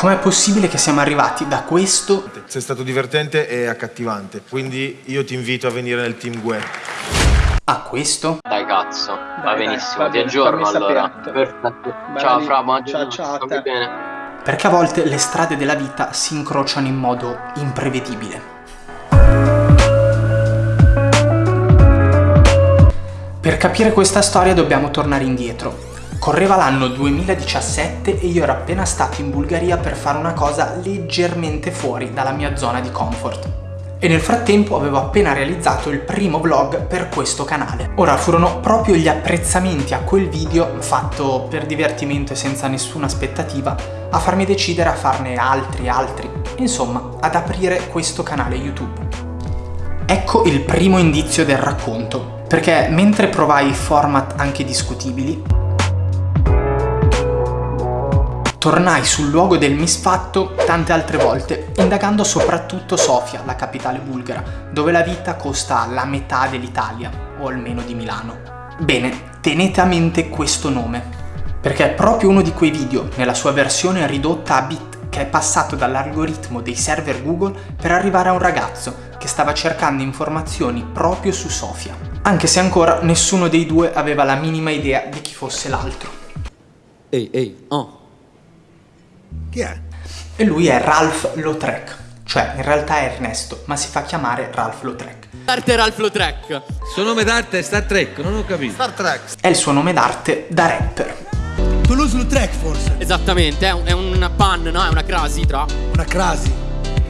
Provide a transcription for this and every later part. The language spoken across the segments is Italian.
com'è possibile che siamo arrivati da questo... Sei stato divertente e accattivante, quindi io ti invito a venire nel team Gue. A questo? Dai cazzo, Dai, va dai, benissimo, va ti aggiorno allora. Perfetto. Ciao. Fra, buona Ciao, ciao a te. bene. Perché a volte le strade della vita si incrociano in modo imprevedibile. Per capire questa storia dobbiamo tornare indietro. Correva l'anno 2017 e io ero appena stato in Bulgaria per fare una cosa leggermente fuori dalla mia zona di comfort. E nel frattempo avevo appena realizzato il primo vlog per questo canale. Ora furono proprio gli apprezzamenti a quel video, fatto per divertimento e senza nessuna aspettativa, a farmi decidere a farne altri, altri, insomma, ad aprire questo canale YouTube. Ecco il primo indizio del racconto, perché mentre provai format anche discutibili, tornai sul luogo del misfatto tante altre volte, indagando soprattutto Sofia, la capitale bulgara, dove la vita costa la metà dell'Italia, o almeno di Milano. Bene, tenete a mente questo nome, perché è proprio uno di quei video, nella sua versione ridotta a bit, che è passato dall'algoritmo dei server Google per arrivare a un ragazzo che stava cercando informazioni proprio su Sofia, anche se ancora nessuno dei due aveva la minima idea di chi fosse l'altro. Ehi, ehi, oh. Chi è? E lui è Ralph Lautrec, cioè in realtà è Ernesto, ma si fa chiamare Ralph Lautrec. Arte Ralph Lautrec. Suo nome d'arte è Star Trek, non ho capito. Star Trek. È il suo nome d'arte da rapper. Toulouse-Lautrec forse? Esattamente, è un, è un pan, no? È una crasi tra. Una crasi.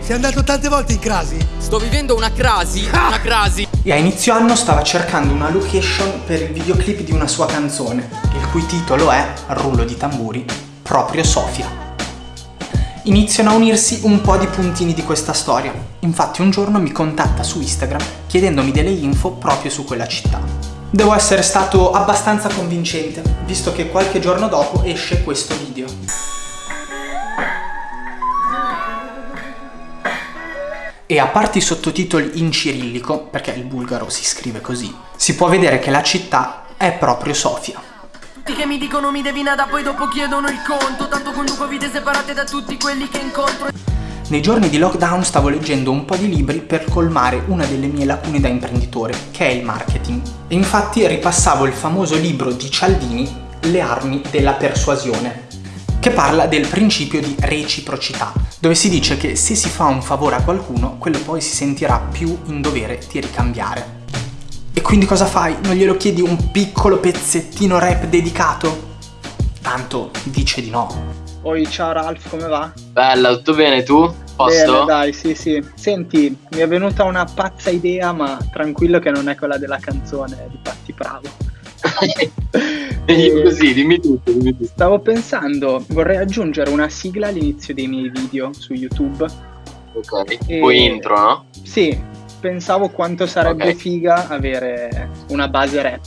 Sei andato tante volte in crasi? Sto vivendo una crasi, una crasi. E a inizio anno stava cercando una location per il videoclip di una sua canzone, il cui titolo è, rullo di tamburi, proprio Sofia. Iniziano a unirsi un po' di puntini di questa storia. Infatti un giorno mi contatta su Instagram chiedendomi delle info proprio su quella città. Devo essere stato abbastanza convincente, visto che qualche giorno dopo esce questo video. E a parte i sottotitoli in cirillico, perché il bulgaro si scrive così, si può vedere che la città è proprio Sofia. Tutti che mi dicono mi devi nada poi dopo chiedono il conto Tanto conduco vite separate da tutti quelli che incontro Nei giorni di lockdown stavo leggendo un po' di libri per colmare una delle mie lacune da imprenditore, che è il marketing. E infatti ripassavo il famoso libro di Cialdini, Le armi della persuasione, che parla del principio di reciprocità, dove si dice che se si fa un favore a qualcuno, quello poi si sentirà più in dovere di ricambiare. E quindi cosa fai? Non glielo chiedi un piccolo pezzettino rap dedicato? Tanto dice di no. Oi, ciao Ralph, come va? Bella, tutto bene tu? Posto? Bene, dai, sì, sì. Senti, mi è venuta una pazza idea, ma tranquillo che non è quella della canzone di Patti Bravo. Dimmi così, dimmi tutto, dimmi tutto. Stavo pensando, vorrei aggiungere una sigla all'inizio dei miei video su YouTube. Ok. E- Poi intro, no? Sì, pensavo quanto sarebbe Ok. figa avere una base rap.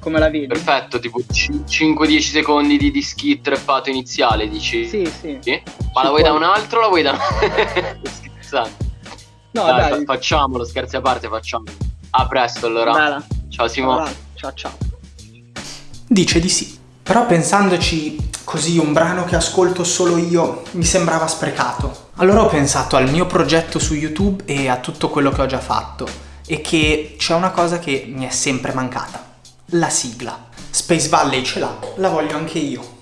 Come la vedi? Perfetto, tipo c- 5-10 secondi di, di skit rappato iniziale, dici? Sì, sì. Sì? Ma la vuoi da un altro o la vuoi da Sto scherzando. No, dai, dai. fa- facciamolo, scherzi a parte, facciamo. A presto allora. Bella. Ciao Simo. Ciao, Ralph. ciao, ciao. Dice di sì. Però pensandoci così un brano che ascolto solo io mi sembrava sprecato. Allora ho pensato al mio progetto su YouTube e a tutto quello che ho già fatto e che c'è una cosa che mi è sempre mancata. La sigla. Space Valley ce l'ha, la voglio anche io.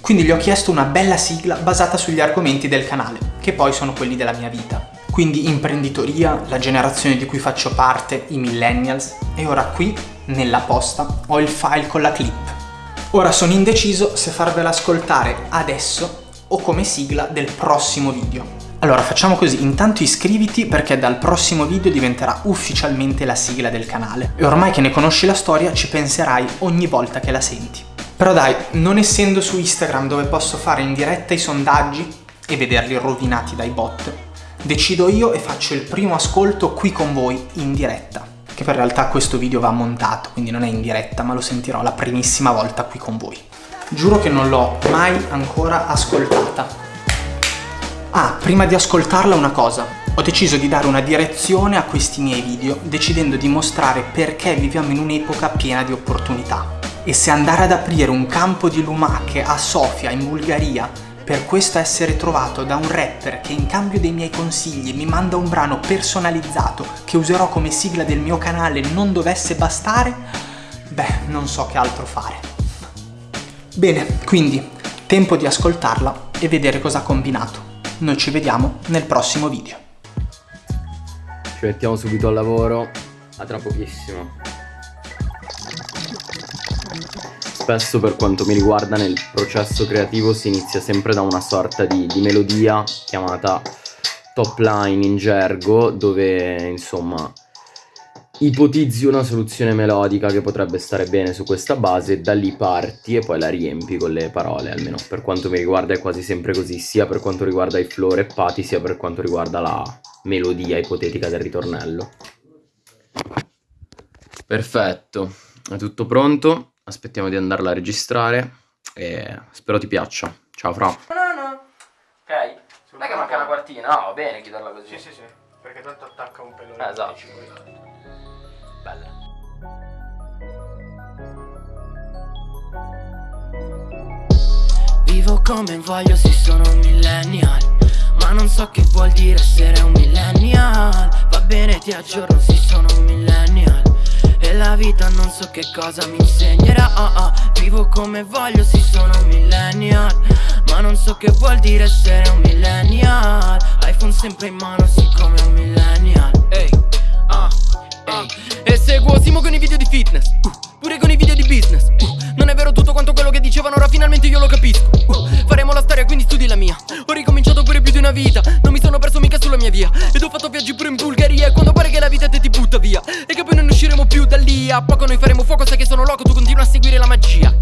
Quindi gli ho chiesto una bella sigla basata sugli argomenti del canale, che poi sono quelli della mia vita. Quindi imprenditoria, la generazione di cui faccio parte, i millennials, e ora qui, nella posta, ho il file con la clip. Ora sono indeciso se farvela ascoltare adesso o come sigla del prossimo video. Allora facciamo così, intanto iscriviti perché dal prossimo video diventerà ufficialmente la sigla del canale e ormai che ne conosci la storia ci penserai ogni volta che la senti. Però dai, non essendo su Instagram dove posso fare in diretta i sondaggi e vederli rovinati dai bot, decido io e faccio il primo ascolto qui con voi in diretta. Che per realtà questo video va montato, quindi non è in diretta, ma lo sentirò la primissima volta qui con voi. Giuro che non l'ho mai ancora ascoltata. Ah, prima di ascoltarla una cosa. Ho deciso di dare una direzione a questi miei video, decidendo di mostrare perché viviamo in un'epoca piena di opportunità. E se andare ad aprire un campo di lumache a Sofia, in Bulgaria, per questo essere trovato da un rapper che in cambio dei miei consigli mi manda un brano personalizzato che userò come sigla del mio canale non dovesse bastare, beh, non so che altro fare. Bene, quindi tempo di ascoltarla e vedere cosa ha combinato. Noi ci vediamo nel prossimo video. Ci mettiamo subito al lavoro, a tra pochissimo. Spesso per quanto mi riguarda nel processo creativo si inizia sempre da una sorta di, di melodia chiamata top line in gergo dove insomma ipotizzi una soluzione melodica che potrebbe stare bene su questa base, da lì parti e poi la riempi con le parole, almeno per quanto mi riguarda è quasi sempre così, sia per quanto riguarda i flow reppati, sia per quanto riguarda la melodia ipotetica del ritornello. Perfetto, è tutto pronto, aspettiamo di andarla a registrare e spero ti piaccia. Ciao Fra. No, no, no. Ok. Non è che manca una quartina, no, va bene chiuderla così. sì, perché tanto attacca un pelo. Eh, esatto. Bella. Vivo come voglio, sì sono un millennial Ma non so che vuol dire essere un millennial Va bene ti aggiorno, sì sono un millennial la vita non so che cosa mi insegnerà oh, oh. Vivo come voglio, sì sono un millennial Ma non so che vuol dire essere un millennial iPhone sempre in mano, sì come un millennial Ehi, ah, ah. E seguo Simo con i video di fitness, uh, pure con i video di business. uh. Non è vero tutto quanto quello che dicevano, ora finalmente io lo capisco. uh. Faremo la storia, quindi studi la mia. Ho ricominciato pure più di una vita, non mi sono perso mica sulla mia via. Ed ho fatto viaggi pure in Bulgaria, e quando più da lì. A poco noi faremo fuoco, sai che sono loco, tu continua a seguire la magia.